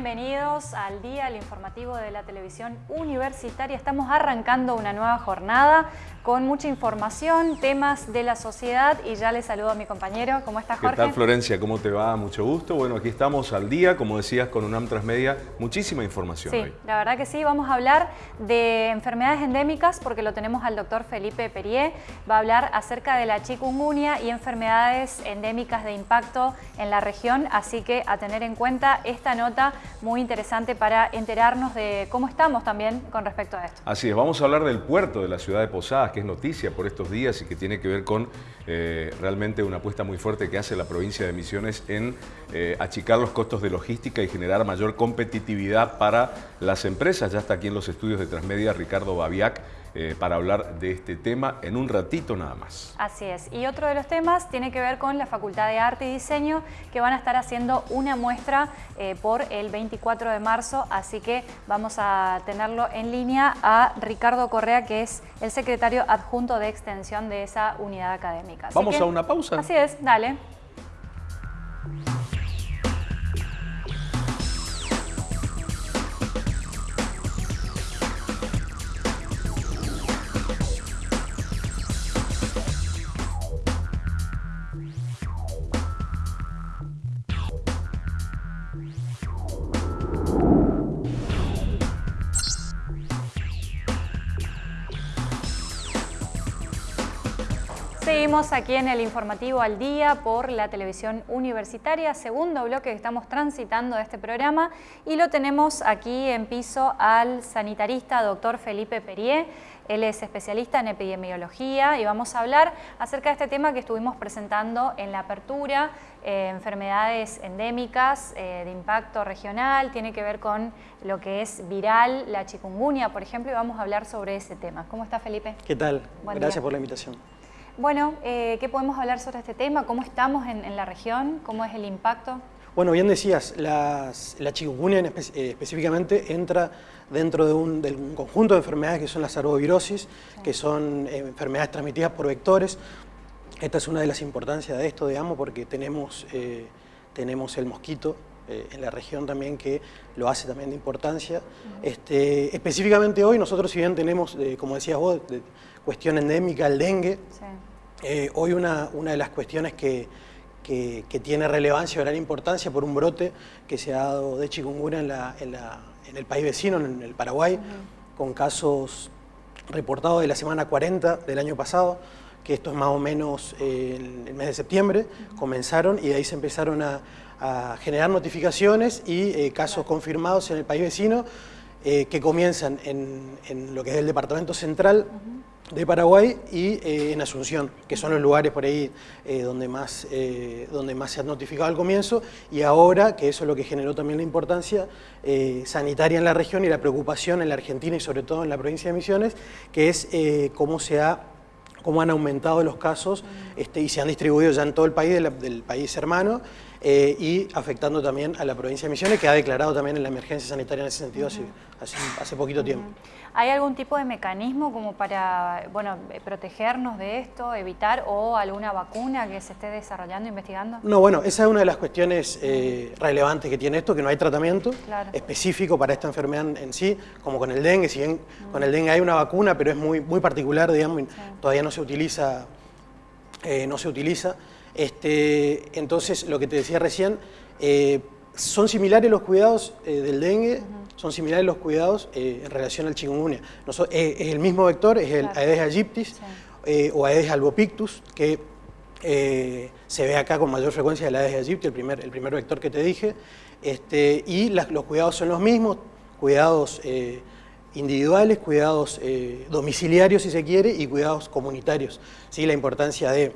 bienvenidos al día, informativo de la televisión universitaria. Estamos arrancando una nueva jornada con mucha información, temas de la sociedad y ya le saludo a mi compañero. ¿Cómo estás, Jorge? ¿Qué tal, Florencia? ¿Cómo te va? Mucho gusto. Bueno, aquí estamos al día, como decías, con UNAM Transmedia. Muchísima información Sí, la verdad que sí. Vamos a hablar de enfermedades endémicas porque lo tenemos al doctor Felipe Perier. Va a hablar acerca de la chikungunya y enfermedades endémicas de impacto en la región, así que a tener en cuenta esta nota muy interesante para enterarnos de cómo estamos también con respecto a esto. Así es, vamos a hablar del puerto de la ciudad de Posadas, es noticia por estos días y que tiene que ver con eh, realmente una apuesta muy fuerte que hace la provincia de Misiones en eh, achicar los costos de logística y generar mayor competitividad para las empresas. Ya está aquí en los estudios de Transmedia Ricardo Babiac, eh, para hablar de este tema en un ratito nada más. Así es. Y otro de los temas tiene que ver con la Facultad de Arte y Diseño que van a estar haciendo una muestra eh, por el 24 de marzo, así que vamos a tenerlo en línea a Ricardo Correa, que es el secretario adjunto de extensión de esa unidad académica. vamos a una pausa. Así es, dale. Seguimos aquí en el informativo al día por la televisión universitaria, segundo bloque que estamos transitando de este programa y lo tenemos aquí en piso al sanitarista doctor Felipe Perier. Él es especialista en epidemiología y vamos a hablar acerca de este tema que estuvimos presentando en la apertura, eh, enfermedades endémicas eh, de impacto regional, tiene que ver con lo que es viral, la chikungunya, por ejemplo, y vamos a hablar sobre ese tema. ¿Cómo está Felipe? ¿Qué tal? Gracias por la invitación. Bueno, eh, ¿qué podemos hablar sobre este tema? ¿Cómo estamos en, la región? ¿Cómo es el impacto? Bueno, bien decías, la chikungunya eh, específicamente entra dentro de un, conjunto de enfermedades que son las arbovirosis, que son eh, enfermedades transmitidas por vectores. Esta es una de las importancias de esto, digamos, porque tenemos, tenemos el mosquito en la región también que lo hace también de importancia. este, específicamente hoy nosotros si bien tenemos, como decías vos, de, cuestión endémica, el dengue, eh, hoy una, una, de las cuestiones que, que, tiene relevancia o gran importancia por un brote que se ha dado de chikungunya en, la, en, la, en el país vecino, en el Paraguay, con casos reportados de la semana 40 del año pasado, que esto es más o menos en el mes de septiembre, comenzaron y de ahí se empezaron a, generar notificaciones y eh, casos confirmados en el país vecino, eh, que comienzan en, en, lo que es el departamento central, de Paraguay y eh, en Asunción, que son los lugares por ahí eh, donde, más, eh, donde más se ha notificado al comienzo. Y ahora, que eso es lo que generó también la importancia sanitaria en la región y la preocupación en la Argentina y sobre todo en la provincia de Misiones, que es cómo se ha cómo han aumentado los casos este, y se han distribuido ya en todo el país, del, país hermano, y afectando también a la provincia de Misiones, que ha declarado también en la emergencia sanitaria en ese sentido hace, hace, poquito tiempo. ¿Hay algún tipo de mecanismo como para bueno, protegernos de esto, evitar, o alguna vacuna que se esté desarrollando, investigando? No, bueno, esa es una de las cuestiones eh, relevantes que tiene esto, que no hay tratamiento específico para esta enfermedad en sí, como con el dengue, si bien con el dengue hay una vacuna, pero es muy, muy particular, digamos, todavía no se utiliza, eh, no se utiliza. Este, entonces, lo que te decía recién, eh, son similares los cuidados del dengue, son similares los cuidados eh, en relación al chikungunya. Eh, es el mismo vector, es el Aedes aegyptis eh, o Aedes albopictus, que se ve acá con mayor frecuencia el Aedes aegypti, el primer, el primer vector que te dije, este, y los cuidados son los mismos, cuidados individuales, cuidados domiciliarios si se quiere, y cuidados comunitarios. ¿sí? La importancia de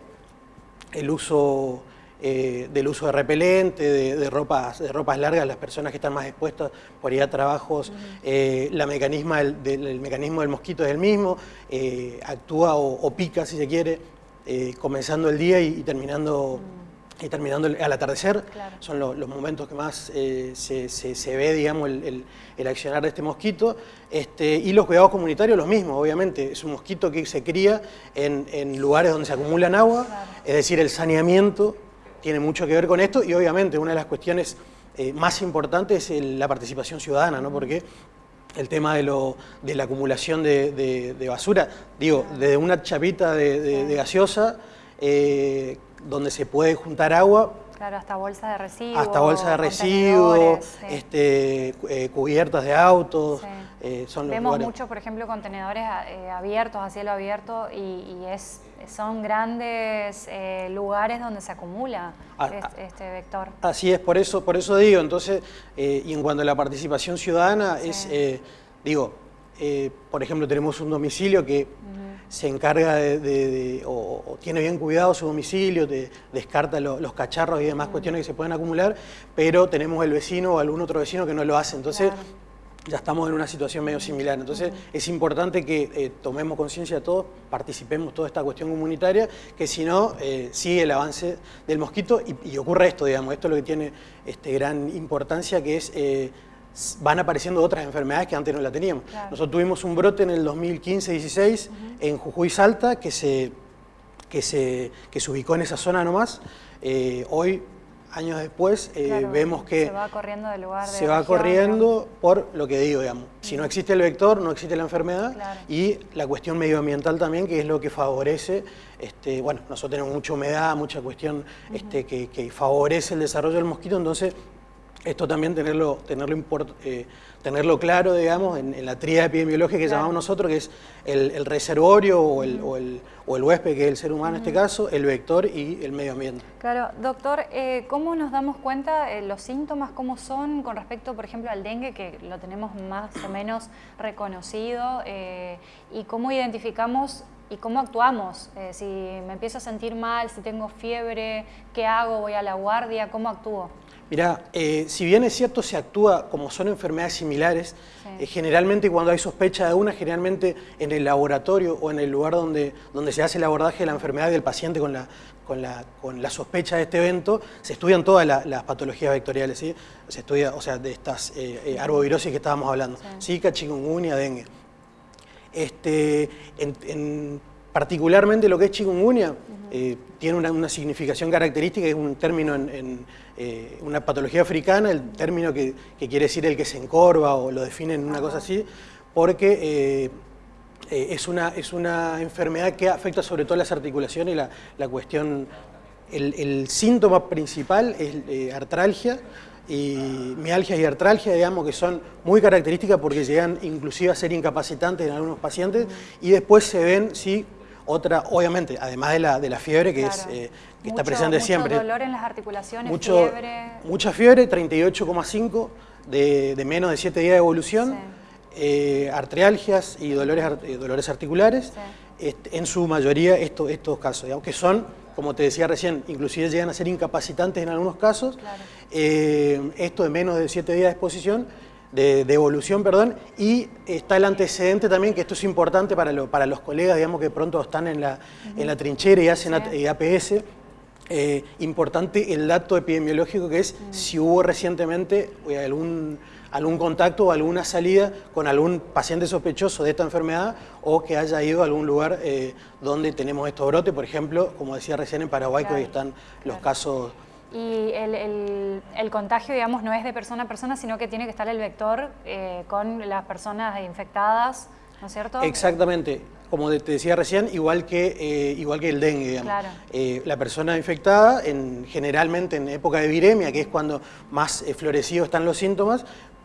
el uso eh, del uso de repelente, de, ropas, de ropas largas, las personas que están más expuestas por ir a trabajos, eh, la mecanisma del, mecanismo del mosquito es el mismo, eh, actúa o, pica si se quiere, comenzando el día y, terminando... Y terminando al atardecer, son los momentos que más se, ve, digamos, el, accionar de este mosquito. Este, y los cuidados comunitarios, los mismos, obviamente. Es un mosquito que se cría en, lugares donde se acumulan agua, es decir, el saneamiento tiene mucho que ver con esto. Y obviamente una de las cuestiones eh, más importante es la participación ciudadana, ¿no? Porque el tema de, lo, de la acumulación de, basura, digo, desde una chapita de, gaseosa, eh, donde se puede juntar agua, Claro, hasta bolsas de residuos. Hasta bolsas de residuos, este, eh, cubiertas de autos. Eh, son Vemos muchos, por ejemplo, contenedores eh, abiertos, a cielo abierto, y, es, son grandes lugares donde se acumula ah, ah. este, vector. Así es, por eso, por eso digo, entonces, y en cuanto a la participación ciudadana, es, digo, por ejemplo, tenemos un domicilio que se encarga de, o, tiene bien cuidado su domicilio, de, descarta los cacharros y demás cuestiones que se pueden acumular, pero tenemos el vecino o algún otro vecino que no lo hace. Entonces, ya estamos en una situación medio similar. Entonces, es importante que eh, tomemos conciencia de todos, participemos toda esta cuestión comunitaria, que si no, eh, sigue el avance del mosquito y, ocurre esto, digamos. Esto es lo que tiene este, gran importancia, que es... Eh, van apareciendo otras enfermedades que antes no la teníamos. Nosotros tuvimos un brote en el 2015-16 en Jujuy Salta que se, que, se, que se ubicó en esa zona nomás. Eh, hoy, años después, eh, vemos que... Se va corriendo del lugar Se va corriendo por lo que digo, digamos. Si no existe el vector, no existe la enfermedad. Y la cuestión medioambiental también, que es lo que favorece... Este, bueno, nosotros tenemos mucha humedad, mucha cuestión este, que, que favorece el desarrollo del mosquito, entonces esto también tenerlo, tenerlo, eh, tenerlo claro, digamos, en, la tríada epidemiológica que llamamos nosotros, que es el, reservorio o el, o, el, huésped, que es el ser humano en este caso, el vector y el medio ambiente. Claro, doctor, eh, ¿cómo nos damos cuenta eh, los síntomas, cómo son con respecto, por ejemplo, al dengue, que lo tenemos más o menos reconocido, y cómo identificamos y cómo actuamos. si me empiezo a sentir mal, si tengo fiebre, ¿qué hago? ¿Voy a la guardia? ¿Cómo actúo? Mira, eh, si bien es cierto se actúa como son enfermedades similares, eh, generalmente cuando hay sospecha de una, generalmente en el laboratorio o en el lugar donde, donde se hace el abordaje de la enfermedad del paciente con la, con la, con la sospecha de este evento, se estudian todas las patologías vectoriales, ¿sí? se estudia, o sea, de estas eh, arbovirosis que estábamos hablando, Zika, chikungunya, dengue. Este, en, particularmente lo que es chikungunya, tiene una, significación característica, es un término en eh, una patología africana, el término que, quiere decir el que se encorva o lo definen una cosa así, porque eh, eh, es, una, es una enfermedad que afecta sobre todo las articulaciones y la, la cuestión, el, síntoma principal es artralgia, y mialgia y artralgia, digamos, que son muy características porque llegan inclusive a ser incapacitantes en algunos pacientes y después se ven, sí, otra, obviamente, además de la, de la fiebre, que, es, eh, que está presente siempre. Mucho dolor en las articulaciones, fiebre. Mucha fiebre, 38,5 de, de, menos de 7 días de evolución, eh, artrialgias y dolores, eh, dolores articulares, este, en su mayoría estos, estos casos, digamos, que son, como te decía recién, inclusive llegan a ser incapacitantes en algunos casos, esto de menos de 7 días de exposición, de, evolución, perdón, y está el antecedente también, que esto es importante para, para los colegas, digamos, que pronto están en la, en la trinchera y hacen APS, eh, importante el dato epidemiológico que es si hubo recientemente eh, algún, algún contacto o alguna salida con algún paciente sospechoso de esta enfermedad o que haya ido a algún lugar eh, donde tenemos estos brotes, por ejemplo, como decía recién en Paraguay, que hoy están los casos y el, contagio, digamos, no es de persona a persona, sino que tiene que estar el vector eh, con las personas infectadas, ¿no es cierto? Exactamente. Como te decía recién, igual que, eh, igual que el dengue, digamos. Eh, la persona infectada, en, generalmente en época de viremia, que es cuando más florecidos están los síntomas,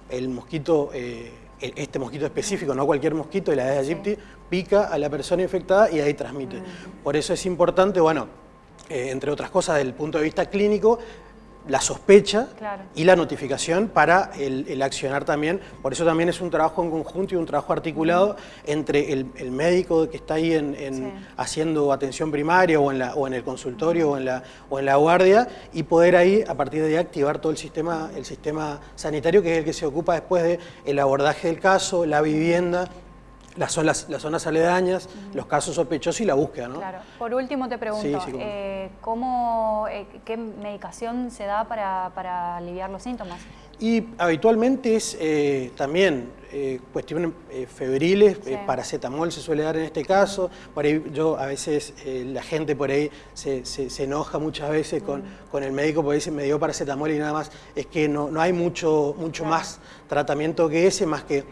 el mosquito, e, este mosquito específico, no cualquier mosquito, el Aedes aegypti, pica a la persona infectada y ahí transmite. Mm. Por eso es importante, bueno, eh, entre otras cosas, desde el punto de vista clínico, la sospecha y la notificación para el, accionar también. Por eso también es un trabajo en conjunto y un trabajo articulado entre el, médico que está ahí en, haciendo atención primaria o en, la, o en el consultorio o en, la, o en la guardia y poder ahí, a partir de ahí, activar todo el sistema, el sistema sanitario que es el que se ocupa después del el abordaje del caso, la vivienda las zonas, las zonas aledañas, los casos sospechosos y la búsqueda. ¿no? Claro. Por último te pregunto, eh, ¿cómo, eh, ¿qué medicación se da para, aliviar los síntomas? Y habitualmente es eh, también eh, cuestiones eh, febriles, paracetamol se suele dar en este caso, por ahí yo a veces, la gente por ahí se, enoja muchas veces con, con, el médico porque dice me dio paracetamol y nada más, es que no, no hay mucho, mucho más tratamiento que ese, más que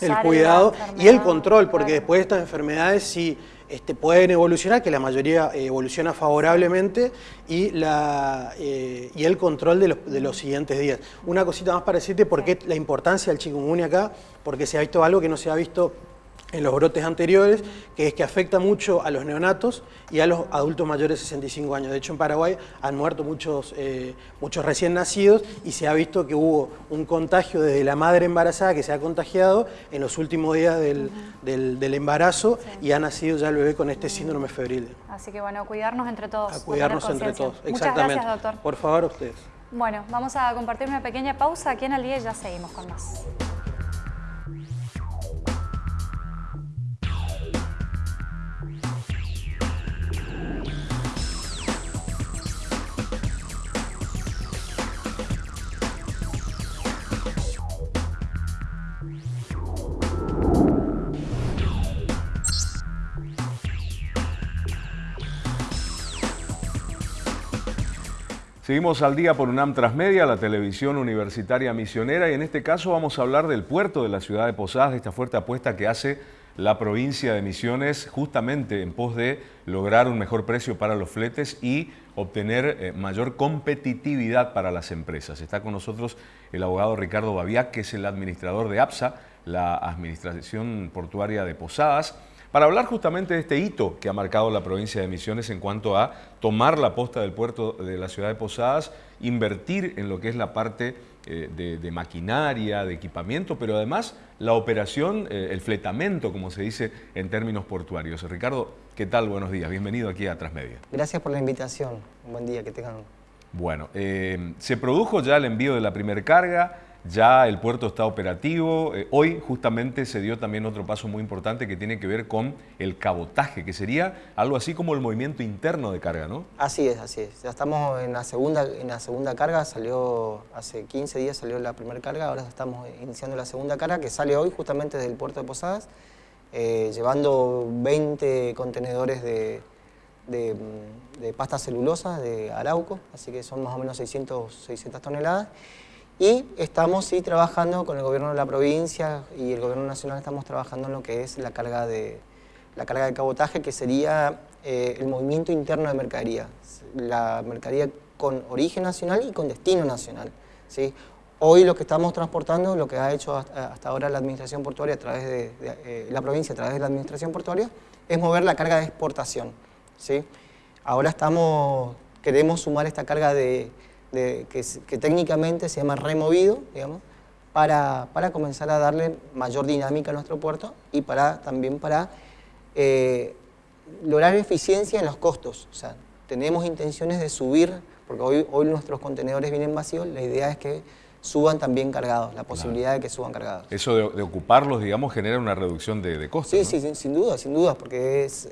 el cuidado y el control, porque después de estas enfermedades sí este, pueden evolucionar, que la mayoría evoluciona favorablemente, y, la, eh, y el control de los, de los, siguientes días. Una cosita más para decirte por qué la importancia del chikungunya acá, porque se ha visto algo que no se ha visto en los brotes anteriores, que es que afecta mucho a los neonatos y a los adultos mayores de 65 años. De hecho, en Paraguay han muerto muchos, eh, muchos recién nacidos y se ha visto que hubo un contagio desde la madre embarazada que se ha contagiado en los últimos días del, embarazo y ha nacido ya el bebé con este síndrome febril. Así que bueno, cuidarnos entre todos. A cuidarnos entre todos, exactamente. Muchas gracias, doctor. Por favor, ustedes. Bueno, vamos a compartir una pequeña pausa aquí en y ya seguimos con más. Seguimos al día por UNAM Transmedia, la televisión universitaria misionera, y en este caso vamos a hablar del puerto de la ciudad de Posadas, de esta fuerte apuesta que hace la provincia de Misiones justamente en pos de lograr un mejor precio para los fletes y obtener eh, mayor competitividad para las empresas. Está con nosotros el abogado Ricardo Babiac, que es el administrador de APSA, la Administración Portuaria de Posadas, para hablar justamente de este hito que ha marcado la provincia de Misiones en cuanto a tomar la posta del puerto de la ciudad de Posadas, invertir en lo que es la parte eh, de, maquinaria, de equipamiento, pero además la operación, eh, el fletamento, como se dice en términos portuarios. Ricardo, ¿qué tal? Buenos días, bienvenido aquí a Transmedia. Gracias por la invitación, un buen día, que tengan. Bueno, eh, se produjo ya el envío de la primera carga, ya el puerto está operativo. Eh, hoy justamente se dio también otro paso muy importante que tiene que ver con el cabotaje, que sería algo así como el movimiento interno de carga, ¿no? Así es, así es. Ya estamos en la segunda, en la segunda carga, salió hace 15 días salió la primera carga, ahora estamos iniciando la segunda carga que sale hoy justamente desde el puerto de Posadas, eh, llevando 20 contenedores de, de, de, pasta celulosa de Arauco, así que son más o menos 600, 600 toneladas. Y estamos sí trabajando con el gobierno de la provincia y el gobierno nacional, estamos trabajando en lo que es la carga de, la carga de cabotaje, que sería eh, el movimiento interno de mercadería. La mercadería con origen nacional y con destino nacional. ¿sí? Hoy lo que estamos transportando, lo que ha hecho hasta, ahora la administración portuaria a través de, eh, la provincia, a través de la administración portuaria, es mover la carga de exportación. ¿sí? Ahora estamos, queremos sumar esta carga de que, técnicamente se llama removido, digamos, para, para, comenzar a darle mayor dinámica a nuestro puerto y para, también para eh, lograr eficiencia en los costos. O sea, tenemos intenciones de subir, porque hoy, hoy nuestros contenedores vienen vacíos, la idea es que suban también cargados, la posibilidad de que suban cargados. Eso de, ocuparlos, digamos, genera una reducción de, costos, Sí, sí, sin, duda, sin duda, porque es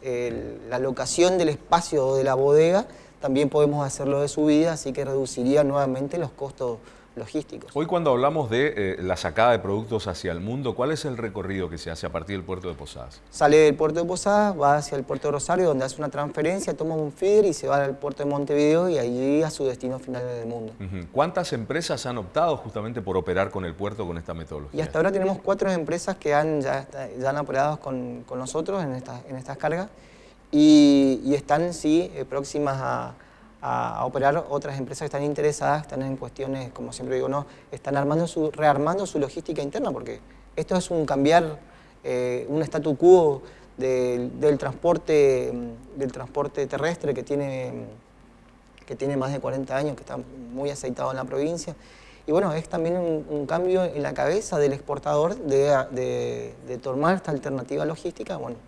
la locación del espacio de la bodega también podemos hacerlo de subida, así que reduciría nuevamente los costos logísticos. Hoy cuando hablamos de eh, la sacada de productos hacia el mundo, ¿cuál es el recorrido que se hace a partir del puerto de Posadas? Sale del puerto de Posadas, va hacia el puerto de Rosario, donde hace una transferencia, toma un feeder y se va al puerto de Montevideo y allí a su destino final del mundo. ¿Cuántas empresas han optado justamente por operar con el puerto con esta metodología? Y hasta ahora tenemos cuatro empresas que han, ya, ya han operado con, con nosotros en, en estas cargas y, están sí eh, próximas a, operar otras empresas que están interesadas, están en cuestiones, como siempre digo, no, están armando su, rearmando su logística interna, porque esto es un cambiar eh, un statu quo del, transporte, del transporte terrestre que tiene, que tiene más de 40 años, que está muy aceitado en la provincia. Y bueno, es también un, cambio en la cabeza del exportador de, de tomar esta alternativa logística. Bueno,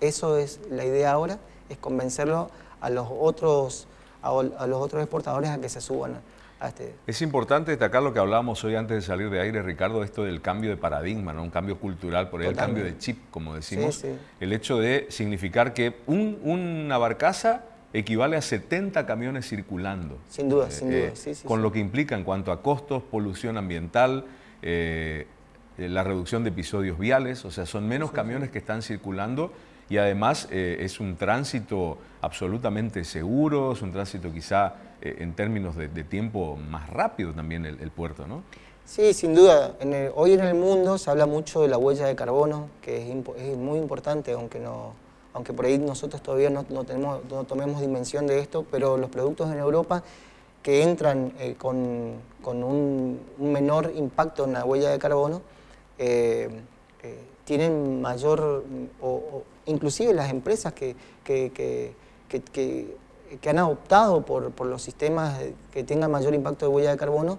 eso es la idea ahora, es convencerlo a los otros, a, los otros exportadores a que se suban a este... Es importante destacar lo que hablábamos hoy antes de salir de aire, Ricardo, esto del cambio de paradigma, ¿no? un cambio cultural, por el cambio de chip, como decimos. El hecho de significar que una barcaza equivale a 70 camiones circulando. Sin duda, sin duda. con lo que implica en cuanto a costos, polución ambiental, la reducción de episodios viales, o sea, son menos camiones que están circulando y además es un tránsito absolutamente seguro, es un tránsito quizá en términos de, tiempo más rápido también el, puerto, ¿no? Sí, sin duda. hoy en el mundo se habla mucho de la huella de carbono, que es, muy importante, aunque, no, aunque por ahí nosotros todavía no, tenemos, no tomemos dimensión de esto, pero los productos en Europa que entran eh, con, un, menor impacto en la huella de carbono, eh, eh, tienen mayor, o, inclusive las empresas que, que, han optado por, por, los sistemas que tengan mayor impacto de huella de carbono,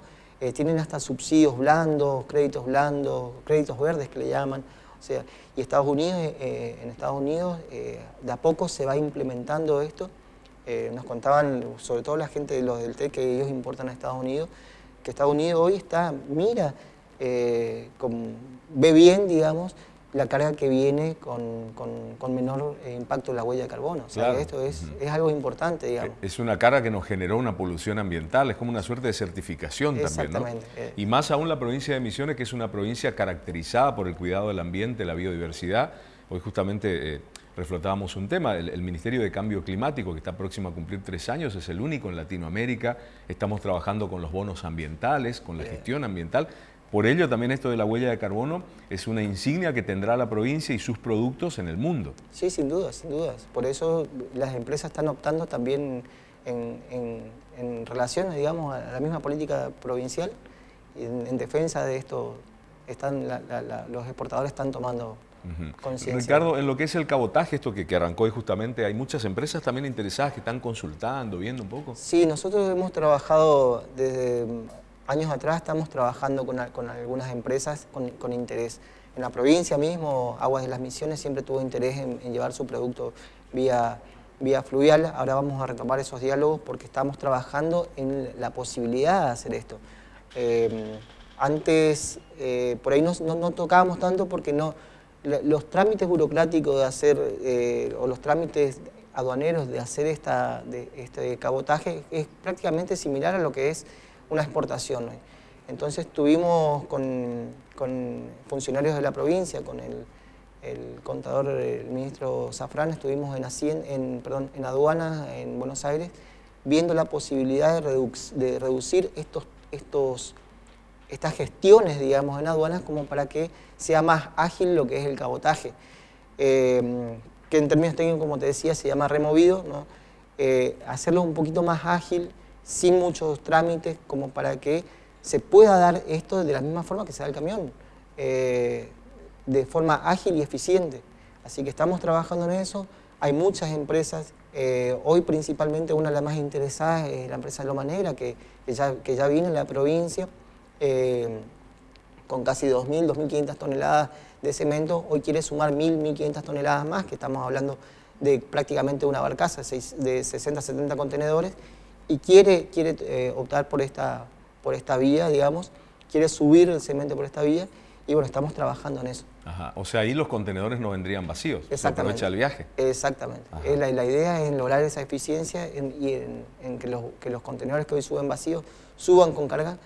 tienen hasta subsidios blandos, créditos blandos, créditos verdes que le llaman. O sea, y Estados Unidos, en Estados Unidos de a poco se va implementando esto eh, nos contaban, sobre todo la gente de los del TEC, que ellos importan a Estados Unidos, que Estados Unidos hoy está, mira, eh, ve bien, digamos, la carga que viene con, menor eh, impacto en la huella de carbono. O sea, esto es, algo importante, digamos. Es una carga que nos generó una polución ambiental, es como una suerte de certificación también, ¿no? Y más aún la provincia de Misiones, que es una provincia caracterizada por el cuidado del ambiente, la biodiversidad. Hoy justamente reflotábamos un tema, el, Ministerio de Cambio Climático, que está próximo a cumplir tres años, es el único en Latinoamérica, estamos trabajando con los bonos ambientales, con la gestión ambiental, por ello también esto de la huella de carbono es una insignia que tendrá la provincia y sus productos en el mundo. Sí, sin duda, sin dudas. Por eso las empresas están optando también en, en, relación, digamos, a la misma política provincial, en, defensa de esto, están, los exportadores están tomando Ricardo, en lo que es el cabotaje, esto que, arrancó hoy justamente, hay muchas empresas también interesadas que están consultando, viendo un poco. Sí, nosotros hemos trabajado desde años atrás, estamos trabajando con, algunas empresas con, interés. En la provincia mismo, Aguas de las Misiones siempre tuvo interés en, llevar su producto vía, vía fluvial. Ahora vamos a retomar esos diálogos porque estamos trabajando en la posibilidad de hacer esto. Eh, antes, eh, por ahí no, no tocábamos tanto porque no los trámites burocráticos de hacer, eh, o los trámites aduaneros de hacer esta, de, este cabotaje es prácticamente similar a lo que es una exportación. Entonces estuvimos con, funcionarios de la provincia, con el, contador, el ministro Zafrán, estuvimos en, en, perdón, en aduanas en Buenos Aires, viendo la posibilidad de, de reducir estos, estos estas gestiones, digamos, en aduanas como para que sea más ágil lo que es el cabotaje. Eh, que en términos técnicos, como te decía, se llama removido, ¿no? Eh, hacerlo un poquito más ágil, sin muchos trámites, como para que se pueda dar esto de la misma forma que se da el camión, eh, de forma ágil y eficiente. Así que estamos trabajando en eso, hay muchas empresas, hoy principalmente una de las más interesadas es la empresa Loma Negra, que, ya, que viene en la provincia, eh, con casi 2.000, 2.500 toneladas de cemento, hoy quiere sumar 1.000, 1.500 toneladas más, que estamos hablando de prácticamente una barcaza de 60, 70 contenedores, y quiere, quiere eh, optar por esta, por esta vía, digamos, quiere subir el cemento por esta vía, y bueno, estamos trabajando en eso. O sea, ahí los contenedores no vendrían vacíos, se aprovecha el viaje. Exactamente. La, la, idea es lograr esa eficiencia y en, que, los, que los contenedores que hoy suben vacíos suban con carga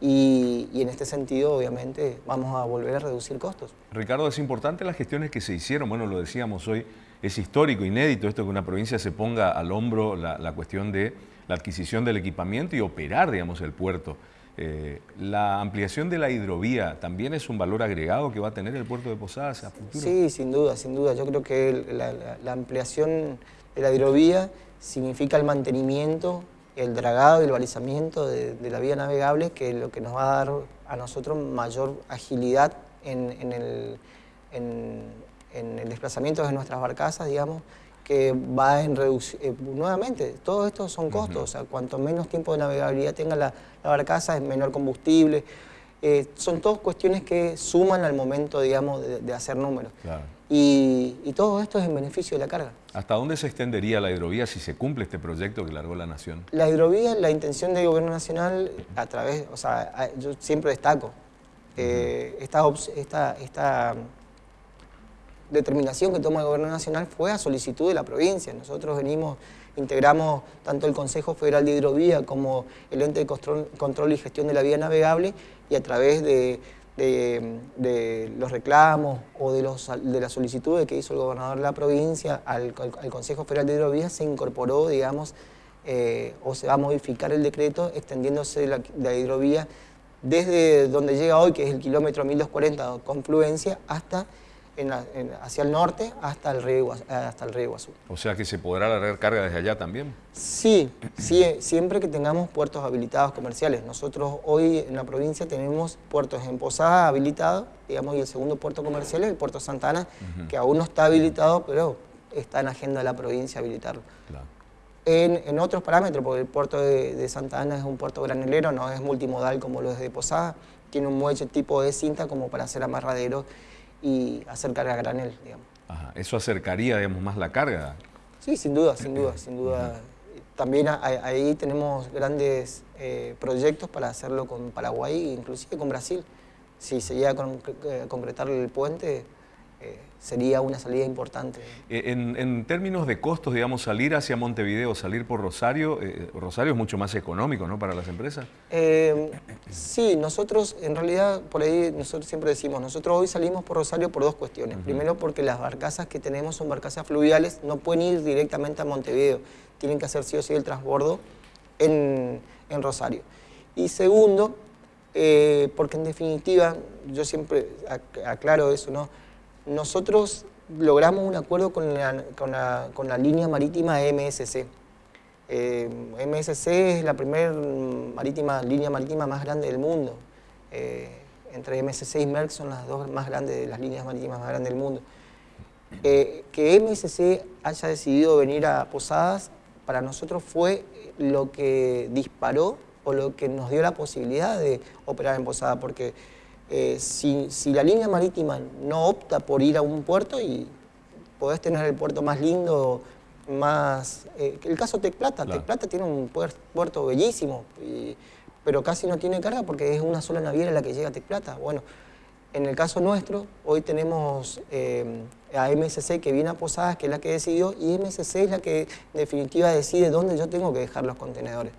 y, en este sentido, obviamente, vamos a volver a reducir costos. Ricardo, es importante las gestiones que se hicieron, bueno, lo decíamos hoy, es histórico, inédito esto que una provincia se ponga al hombro la, cuestión de la adquisición del equipamiento y operar, digamos, el puerto. Eh, la ampliación de la hidrovía también es un valor agregado que va a tener el puerto de Posadas a futuro. Sí, sin duda, sin duda. Yo creo que la ampliación de la hidrovía significa el mantenimiento el dragado y el balizamiento de, la vía navegable, que es lo que nos va a dar a nosotros mayor agilidad en, el, desplazamiento de nuestras barcazas, digamos, que va en reducir, eh, nuevamente, todo esto son costos, o sea, cuanto menos tiempo de navegabilidad tenga la, barcaza, es menor combustible, eh, son todas cuestiones que suman al momento, digamos, de, hacer números. Y, todo esto es en beneficio de la carga. ¿Hasta dónde se extendería la hidrovía si se cumple este proyecto que largó la Nación? La hidrovía, la intención del Gobierno Nacional, a través, o sea, yo siempre destaco, eh, esta, determinación que toma el Gobierno Nacional fue a solicitud de la provincia. Nosotros venimos, integramos tanto el Consejo Federal de Hidrovía como el ente de control, y gestión de la vía navegable y a través de, los reclamos o de, los, de las solicitudes que hizo el gobernador de la provincia al, Consejo Federal de Hidrovía se incorporó, digamos, eh, o se va a modificar el decreto extendiéndose la, la hidrovía desde donde llega hoy, que es el kilómetro 1240 confluencia, hasta hacia el norte hasta el, río, hasta el río Iguazú. O sea que se podrá largar carga desde allá también. Sí, sí, siempre que tengamos puertos habilitados comerciales. Nosotros hoy en la provincia tenemos puertos en Posada habilitados, digamos, y el segundo puerto comercial es el puerto Santana, que aún no está habilitado, pero está en agenda de la provincia habilitarlo. En, otros parámetros, porque el puerto de, Santa Ana es un puerto granelero, no es multimodal como lo es de Posada, tiene un muelle tipo de cinta como para hacer amarradero y hacer carga granel, digamos. ¿Eso acercaría, digamos, más la carga? Sí, sin duda, sin duda, sin duda. También ahí tenemos grandes eh, proyectos para hacerlo con Paraguay, inclusive con Brasil. Si se llega a eh, concretar el puente, eh, sería una salida importante. Eh, en, términos de costos, digamos, salir hacia Montevideo, salir por Rosario, eh, Rosario es mucho más económico, ¿no?, para las empresas. sí, nosotros, en realidad, por ahí nosotros siempre decimos, nosotros hoy salimos por Rosario por dos cuestiones. Primero, porque las barcazas que tenemos son barcazas fluviales, no pueden ir directamente a Montevideo, tienen que hacer sí o sí el transbordo en, en Rosario. Y segundo, porque en definitiva, yo siempre aclaro eso, ¿no?, nosotros logramos un acuerdo con la, línea marítima MSC. Eh, MSC es la primera marítima, línea marítima más grande del mundo. Eh, entre MSC y Merck son las dos más grandes, las líneas marítimas más grandes del mundo. Eh, que MSC haya decidido venir a Posadas, para nosotros fue lo que disparó o lo que nos dio la posibilidad de operar en Posadas, porque eh, si, la línea marítima no opta por ir a un puerto y podés tener el puerto más lindo, más... Eh, el caso Tec Plata, Tec Plata tiene un puerto bellísimo, pero casi no tiene carga porque es una sola naviera la que llega a Tec Plata. Bueno, en el caso nuestro, hoy tenemos eh, a MSC que viene a Posadas, que es la que decidió, y MSC es la que en definitiva decide dónde yo tengo que dejar los contenedores.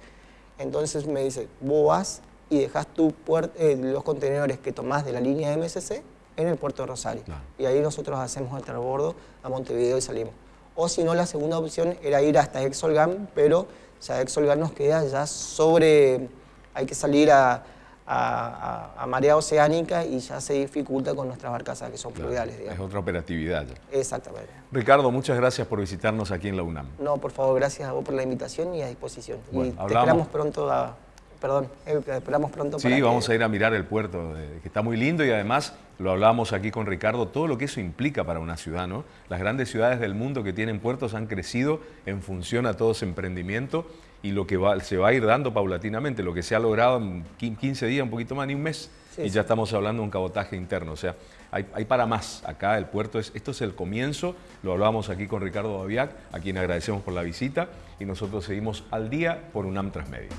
Entonces me dice, vos vas y dejas tu eh, los contenedores que tomás de la línea MSC en el puerto de Rosario. Y ahí nosotros hacemos el transbordo a Montevideo y salimos. O si no, la segunda opción era ir hasta Exolgan, pero ya Exolgan nos queda ya sobre... Hay que salir a, a, marea oceánica y ya se dificulta con nuestras barcazas que son fluviales. Es otra operatividad. Exactamente. Ricardo, muchas gracias por visitarnos aquí en la UNAM. No, por favor, gracias a vos por la invitación y a disposición. y te esperamos pronto a, perdón, eh, esperamos pronto. Sí, vamos a ir a mirar el puerto, que está muy lindo y además, lo hablábamos aquí con Ricardo, todo lo que eso implica para una ciudad, ¿no? Las grandes ciudades del mundo que tienen puertos han crecido en función a todo ese emprendimiento y lo que se va a ir dando paulatinamente, lo que se ha logrado en 15 días, un poquito más, ni un mes, y ya estamos hablando de un cabotaje interno, o sea, hay, para más. Acá el puerto es, esto es el comienzo, lo hablábamos aquí con Ricardo Babiac, a quien agradecemos por la visita, y nosotros seguimos al día por UNAM Transmedia.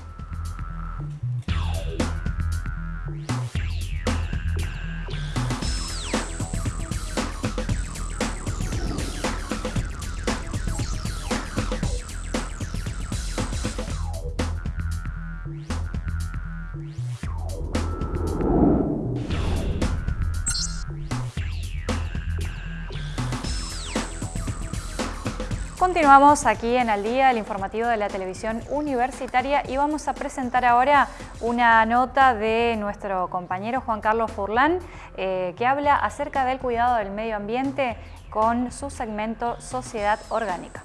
Continuamos aquí en Al Día, el informativo de la televisión universitaria y vamos a presentar ahora una nota de nuestro compañero Juan Carlos Furlán eh, que habla acerca del cuidado del medio ambiente con su segmento Sociedad Orgánica.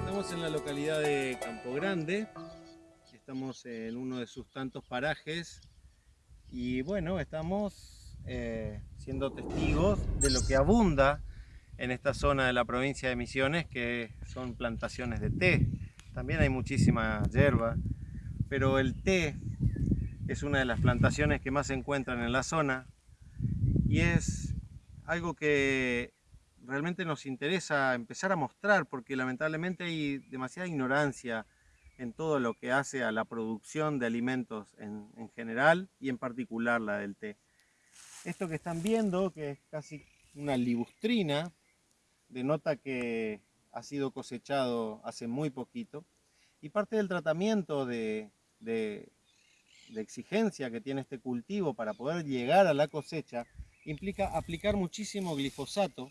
Estamos en la localidad de Campo Grande, estamos en uno de sus tantos parajes y bueno, estamos eh, siendo testigos de lo que abunda en esta zona de la provincia de Misiones, que son plantaciones de té. También hay muchísima hierba, pero el té es una de las plantaciones que más se encuentran en la zona y es algo que realmente nos interesa empezar a mostrar porque lamentablemente hay demasiada ignorancia en todo lo que hace a la producción de alimentos en, en general y en particular la del té. Esto que están viendo, que es casi una libustrina, denota que ha sido cosechado hace muy poquito y parte del tratamiento de, exigencia que tiene este cultivo para poder llegar a la cosecha implica aplicar muchísimo glifosato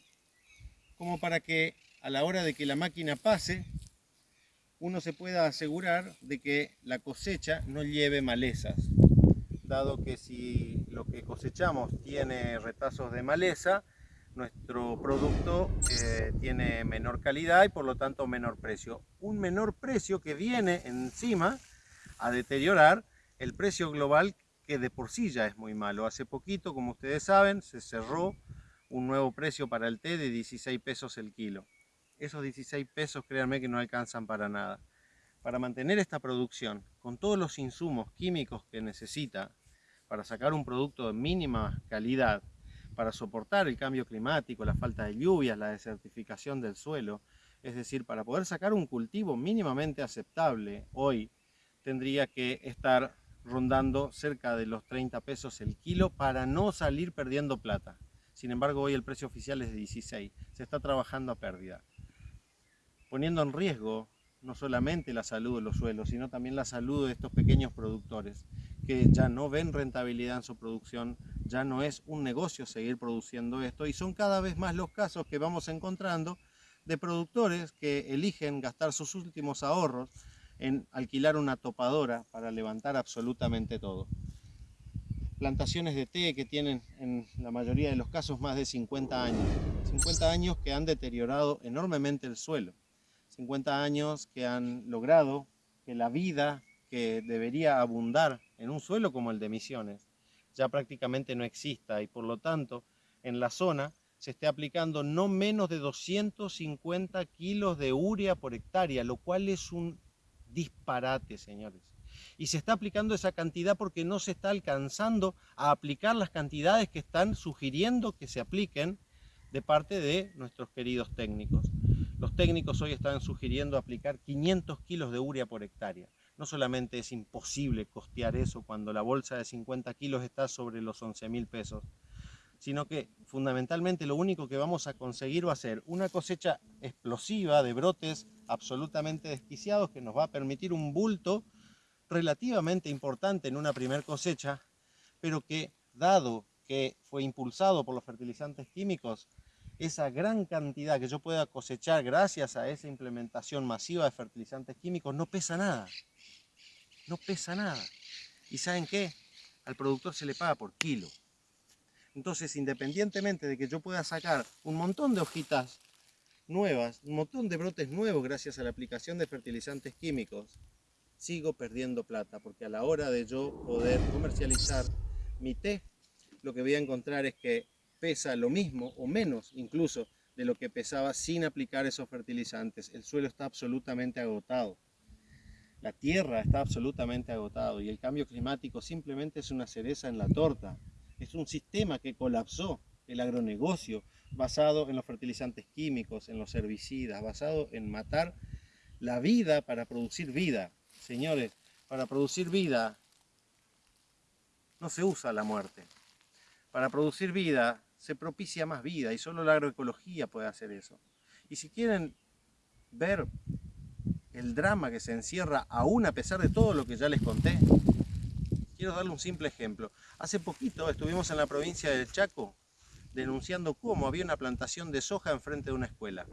como para que a la hora de que la máquina pase uno se pueda asegurar de que la cosecha no lleve malezas dado que si lo que cosechamos tiene retazos de maleza nuestro producto eh, tiene menor calidad y por lo tanto menor precio. Un menor precio que viene encima a deteriorar el precio global que de por sí ya es muy malo. Hace poquito, como ustedes saben, se cerró un nuevo precio para el té de 16 pesos el kilo. Esos 16 pesos, créanme que no alcanzan para nada. Para mantener esta producción, con todos los insumos químicos que necesita para sacar un producto de mínima calidad, para soportar el cambio climático, la falta de lluvias, la desertificación del suelo. Es decir, para poder sacar un cultivo mínimamente aceptable hoy, tendría que estar rondando cerca de los 30 pesos el kilo para no salir perdiendo plata. Sin embargo, hoy el precio oficial es de 16. Se está trabajando a pérdida. Poniendo en riesgo no solamente la salud de los suelos, sino también la salud de estos pequeños productores que ya no ven rentabilidad en su producción, ya no es un negocio seguir produciendo esto y son cada vez más los casos que vamos encontrando de productores que eligen gastar sus últimos ahorros en alquilar una topadora para levantar absolutamente todo. Plantaciones de té que tienen en la mayoría de los casos más de 50 años. 50 años que han deteriorado enormemente el suelo. 50 años que han logrado que la vida que debería abundar en un suelo como el de Misiones ya prácticamente no exista y por lo tanto en la zona se esté aplicando no menos de 250 kilos de urea por hectárea, lo cual es un disparate, señores. Y se está aplicando esa cantidad porque no se está alcanzando a aplicar las cantidades que están sugiriendo que se apliquen de parte de nuestros queridos técnicos. Los técnicos hoy están sugiriendo aplicar 500 kilos de urea por hectárea. No solamente es imposible costear eso cuando la bolsa de 50 kilos está sobre los 11 mil pesos, sino que fundamentalmente lo único que vamos a conseguir va a ser una cosecha explosiva de brotes absolutamente desquiciados que nos va a permitir un bulto relativamente importante en una primer cosecha, pero que dado que fue impulsado por los fertilizantes químicos, esa gran cantidad que yo pueda cosechar gracias a esa implementación masiva de fertilizantes químicos no pesa nada no pesa nada. ¿Y saben qué? Al productor se le paga por kilo. Entonces, independientemente de que yo pueda sacar un montón de hojitas nuevas, un montón de brotes nuevos gracias a la aplicación de fertilizantes químicos, sigo perdiendo plata, porque a la hora de yo poder comercializar mi té, lo que voy a encontrar es que pesa lo mismo o menos incluso de lo que pesaba sin aplicar esos fertilizantes. El suelo está absolutamente agotado. La tierra está absolutamente agotado y el cambio climático simplemente es una cereza en la torta. Es un sistema que colapsó el agronegocio basado en los fertilizantes químicos, en los herbicidas, basado en matar la vida para producir vida. Señores, para producir vida no se usa la muerte. Para producir vida se propicia más vida y solo la agroecología puede hacer eso. Y si quieren ver el drama que se encierra aún a pesar de todo lo que ya les conté. Quiero darle un simple ejemplo. Hace poquito estuvimos en la provincia del Chaco denunciando cómo había una plantación de soja enfrente de una escuela.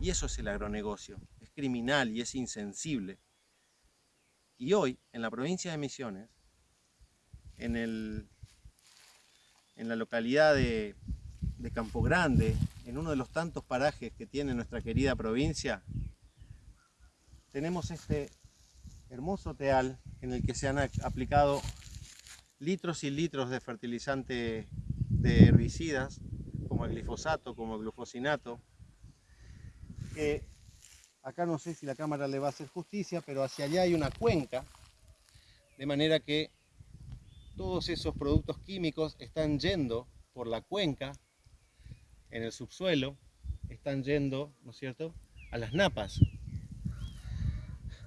Y eso es el agronegocio. Es criminal y es insensible. Y hoy, en la provincia de Misiones, en, el, en la localidad de de Campo Grande, en uno de los tantos parajes que tiene nuestra querida provincia, tenemos este hermoso teal en el que se han aplicado litros y litros de fertilizante de herbicidas, como el glifosato, como el glufosinato, que acá no sé si la cámara le va a hacer justicia, pero hacia allá hay una cuenca, de manera que todos esos productos químicos están yendo por la cuenca en el subsuelo están yendo, ¿no es cierto?, a las napas.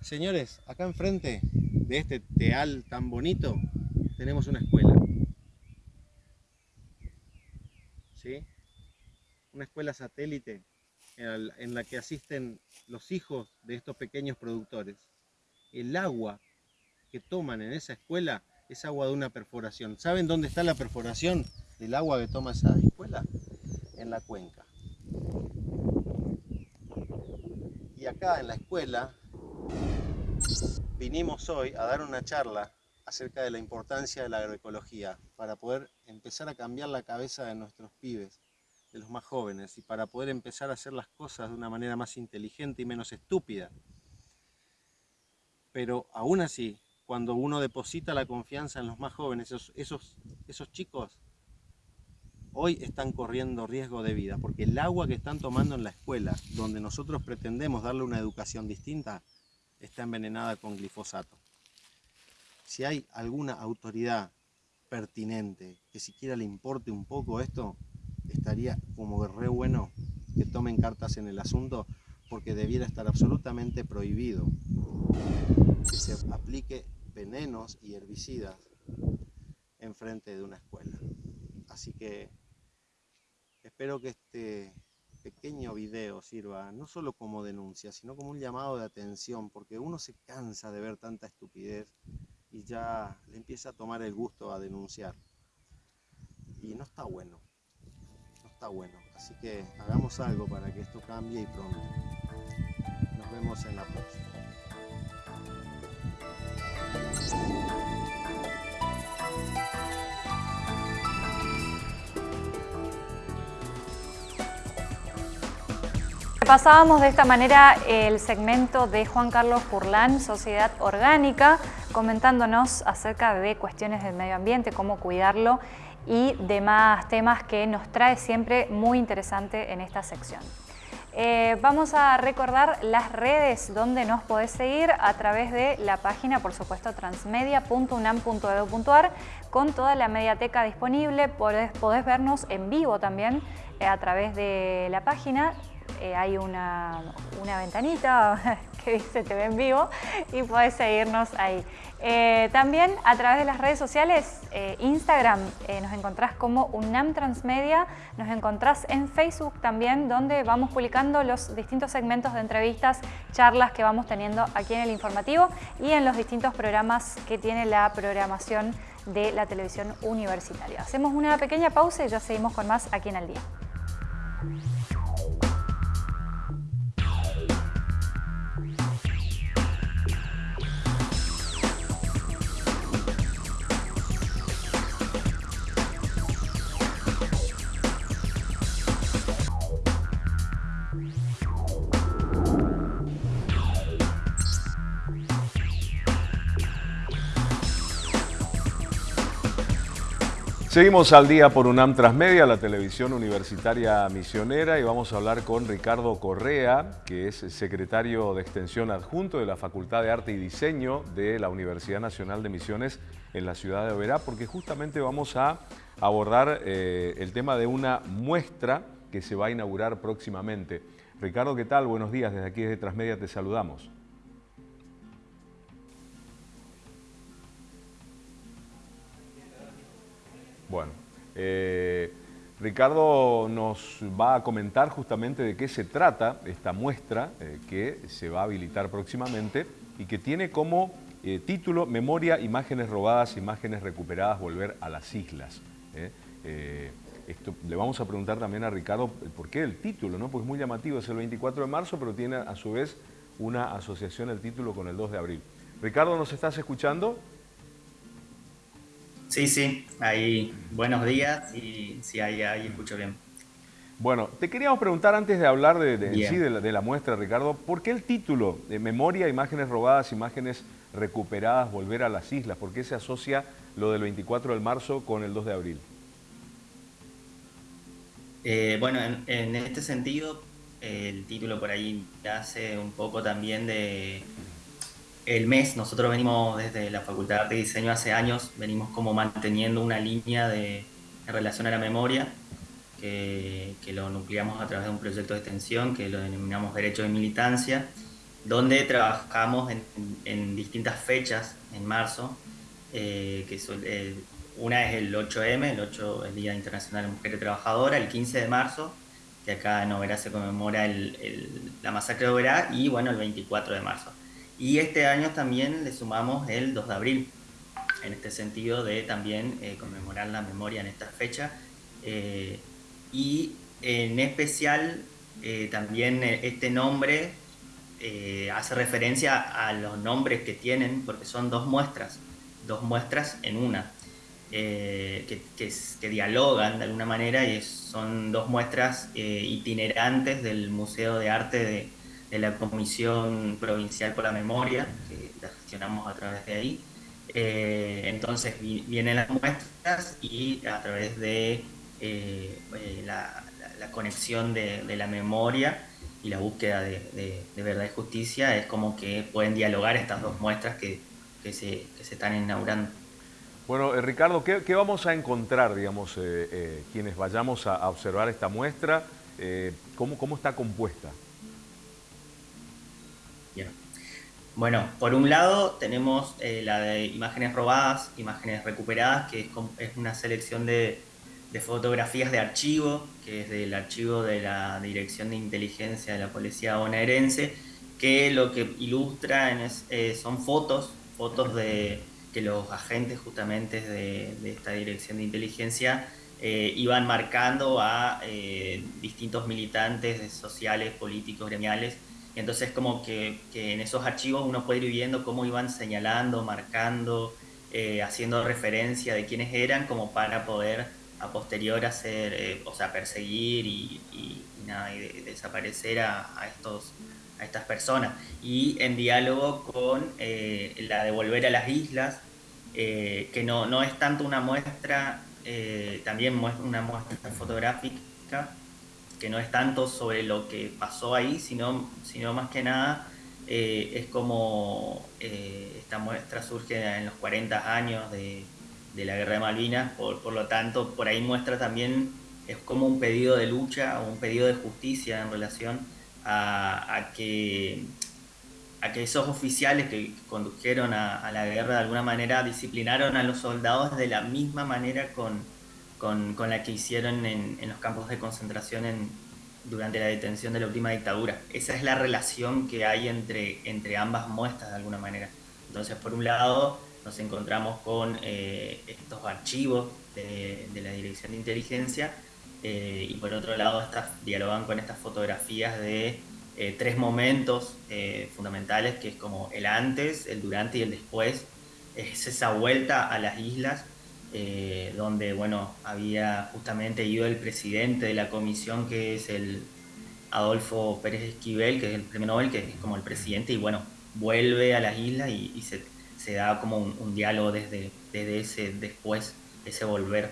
Señores, acá enfrente de este teal tan bonito tenemos una escuela. ¿Sí? Una escuela satélite en la que asisten los hijos de estos pequeños productores. El agua que toman en esa escuela es agua de una perforación. ¿Saben dónde está la perforación del agua que toma esa escuela? En la cuenca. Y acá en la escuela vinimos hoy a dar una charla acerca de la importancia de la agroecología para poder empezar a cambiar la cabeza de nuestros pibes de los más jóvenes y para poder empezar a hacer las cosas de una manera más inteligente y menos estúpida. Pero aún así, cuando uno deposita la confianza en los más jóvenes, esos, chicos hoy están corriendo riesgo de vida, porque el agua que están tomando en la escuela, donde nosotros pretendemos darle una educación distinta, está envenenada con glifosato. Si hay alguna autoridad pertinente que siquiera le importe un poco esto, estaría como re bueno que tomen cartas en el asunto porque debiera estar absolutamente prohibido que se aplique venenos y herbicidas en frente de una escuela. Así que espero que este pequeño video sirva no solo como denuncia, sino como un llamado de atención, porque uno se cansa de ver tanta estupidez y ya le empieza a tomar el gusto a denunciar. Y no está bueno bueno. Así que hagamos algo para que esto cambie y pronto. Nos vemos en la próxima. Pasábamos de esta manera el segmento de Juan Carlos Furlán, Sociedad Orgánica, comentándonos acerca de cuestiones del medio ambiente, cómo cuidarlo y demás temas que nos trae siempre muy interesante en esta sección. Eh, vamos a recordar las redes donde nos podés seguir a través de la página, por supuesto, transmedia.unam.edu.ar con toda la mediateca disponible. Podés, vernos en vivo también eh, a través de la página. Eh, hay una, una ventanita que dice TV en vivo y podés seguirnos ahí. Eh, también a través de las redes sociales, eh, Instagram, nos encontrás como UNAM Transmedia, nos encontrás en Facebook también, donde vamos publicando los distintos segmentos de entrevistas, charlas que vamos teniendo aquí en el informativo y en los distintos programas que tiene la programación de la televisión universitaria. Hacemos una pequeña pausa y ya seguimos con más aquí en el día. Seguimos al día por UNAM Transmedia, la televisión universitaria misionera, y vamos a hablar con Ricardo Correa, que es secretario de Extensión Adjunto de la Facultad de Arte y Diseño de la Universidad Nacional de Misiones en la ciudad de Oberá, porque justamente vamos a abordar eh, el tema de una muestra que se va a inaugurar próximamente. Ricardo, ¿qué tal? Buenos días, desde aquí desde Transmedia te saludamos. Bueno, eh, Ricardo nos va a comentar justamente de qué se trata esta muestra eh, que se va a habilitar próximamente y que tiene como eh, título Memoria, imágenes robadas, imágenes recuperadas, volver a las islas. Le vamos a preguntar también a Ricardo por qué el título, ¿no? Es muy llamativo, es el 24 de marzo, pero tiene a su vez una asociación el título con el 2 de abril. Ricardo, ¿nos estás escuchando? Sí, sí, ahí buenos días y sí, ahí, ahí escucho bien. Bueno, te queríamos preguntar antes de hablar de, sí de la, muestra, Ricardo, ¿por qué el título de Memoria, Imágenes Robadas, Imágenes Recuperadas, Volver a las Islas? ¿Por qué se asocia lo del 24 de marzo con el 2 de abril? Eh, bueno, en, este sentido, el título por ahí hace un poco también de el mes, nosotros venimos desde la Facultad de Arte y Diseño hace años, venimos como manteniendo una línea de, relación a la memoria que, lo nucleamos a través de un proyecto de extensión que lo denominamos Derecho de Militancia, donde trabajamos en, distintas fechas en marzo, eh, que eh, una es el 8M, el 8, el Día Internacional de Mujer Trabajadora, el 15 de marzo, que acá en Oberá se conmemora la masacre de Oberá, y bueno, el 24 de marzo. Y este año también le sumamos el 2 de abril, en este sentido de también eh, conmemorar la memoria en esta fecha. Eh, y en especial eh, también este nombre hace referencia a los nombres que tienen, porque son dos muestras, dos muestras en una. que, que, dialogan de alguna manera y son dos muestras itinerantes del Museo de Arte de, de la Comisión Provincial por la Memoria, que la gestionamos a través de ahí. Eh, entonces vienen las muestras y a través de eh, eh, la, conexión de, la memoria y la búsqueda de, verdad y justicia es como que pueden dialogar estas dos muestras que, se, están inaugurando. Bueno, Ricardo, ¿qué, vamos a encontrar, digamos, quienes vayamos a, observar esta muestra? ¿cómo, ¿Cómo está compuesta? Bueno, por un lado tenemos eh, la de imágenes robadas, imágenes recuperadas, que es, una selección de, fotografías de archivo, que es del archivo de la Dirección de Inteligencia de la Policía Bonaerense, que lo que ilustran eh, son fotos, fotos de que los agentes justamente de, esta Dirección de Inteligencia eh, iban marcando a distintos militantes sociales, políticos, gremiales, entonces como que, en esos archivos uno puede ir viendo cómo iban señalando, marcando, eh, haciendo referencia de quiénes eran como para poder a posterior hacer, eh, o sea, perseguir y, nada, y desaparecer a, estos, a estas personas. Y en diálogo con eh, la de volver a las islas, que no, no es tanto una muestra, también una muestra fotográfica, que no es tanto sobre lo que pasó ahí, sino, sino más que nada eh, es como eh, esta muestra surge en los 40 años de, la guerra de Malvinas, por, lo tanto por ahí muestra también, es como un pedido de lucha o un pedido de justicia en relación a, que, a que esos oficiales que condujeron a, la guerra de alguna manera disciplinaron a los soldados de la misma manera con con, la que hicieron en, los campos de concentración en, durante la detención de la última dictadura. Esa es la relación que hay entre, entre ambas muestras de alguna manera. Entonces, por un lado, nos encontramos con eh, estos archivos de, la Dirección de Inteligencia eh, y por otro lado estas, dialogan con estas fotografías de eh, tres momentos fundamentales que es como el antes, el durante y el después. Es esa vuelta a las islas eh, donde bueno, había justamente ido el presidente de la comisión, que es el Adolfo Pérez Esquivel, que es el premio Nobel, que es como el presidente, y bueno, vuelve a las islas y, se, da como un, diálogo desde, desde ese después, ese volver.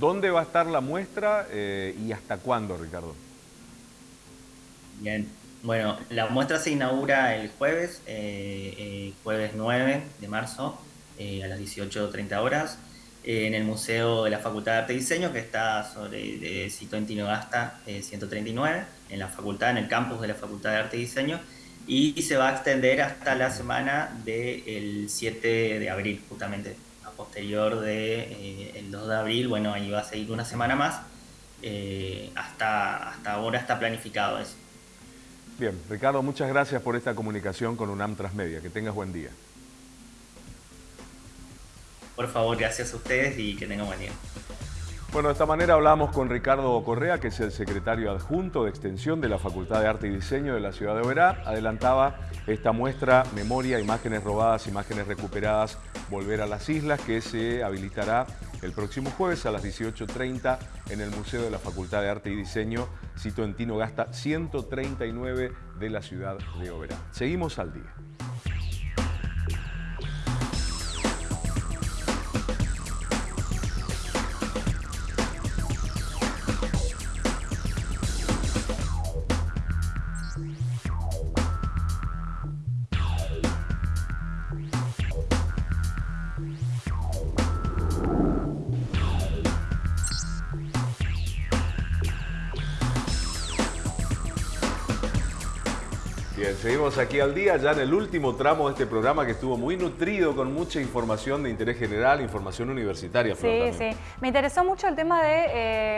¿Dónde va a estar la muestra eh, y hasta cuándo, Ricardo? Bien, bueno, la muestra se inaugura el jueves, eh, jueves 9 de marzo, eh, a las 18.30 horas eh, en el Museo de la Facultad de Arte y Diseño, que está sobre el sitio en Tinogasta 139, en la facultad, en el campus de la Facultad de Arte y Diseño, y se va a extender hasta la semana del 7 de abril, justamente a posterior del de, el 2 de abril, bueno, ahí va a seguir una semana más, eh, hasta, hasta ahora está planificado eso. Bien, Ricardo, muchas gracias por esta comunicación con UNAM Transmedia. Que tengas buen día. Por favor, gracias a ustedes y que tengan buen día. Bueno, de esta manera hablamos con Ricardo Correa, que es el secretario adjunto de extensión de la Facultad de Arte y Diseño de la ciudad de Oberá. Adelantaba esta muestra Memoria, Imágenes Robadas, Imágenes Recuperadas, Volver a las Islas, que se habilitará el próximo jueves a las 18.30 en el Museo de la Facultad de Arte y Diseño, sito en Tino Gasta 139 de la ciudad de Oberá. Seguimos al día. Aquí al día, ya en el último tramo de este programa que estuvo muy nutrido con mucha información de interés general, información universitaria. sí, sí. Me interesó mucho el tema de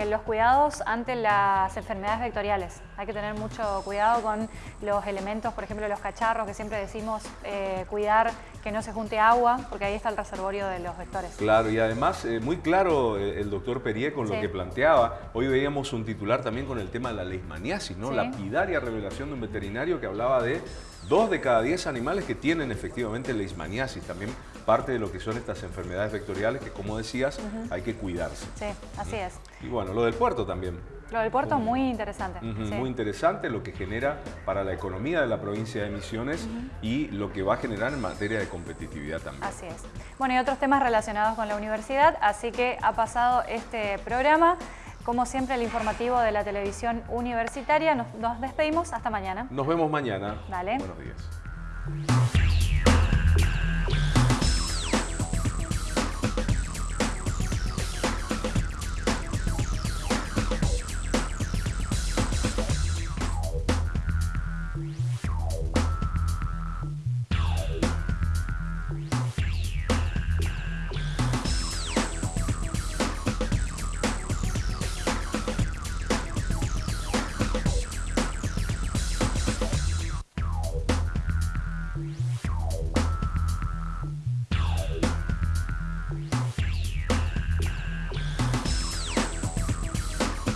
eh, los cuidados ante las enfermedades vectoriales. Hay que tener mucho cuidado con los elementos, por ejemplo, los cacharros, que siempre decimos eh, cuidar que no se junte agua, porque ahí está el reservorio de los vectores. Claro, y además eh, muy claro el doctor Perier con lo que planteaba. Hoy veíamos un titular también con el tema de la leishmaniasis, ¿no? La Lapidaria revelación de un veterinario que hablaba de dos de cada diez animales que tienen efectivamente leishmaniasis. También parte de lo que son estas enfermedades vectoriales que, como decías, hay que cuidarse. Sí, así es. Y bueno, lo del puerto también. Lo del puerto es muy interesante. Muy interesante lo que genera para la economía de la provincia de Misiones y lo que va a generar en materia de competitividad también. Así es. Bueno, y otros temas relacionados con la universidad, así que ha pasado este programa. Como siempre, el informativo de la televisión universitaria. Nos, nos despedimos. Hasta mañana. Nos vemos mañana. Dale. Buenos días.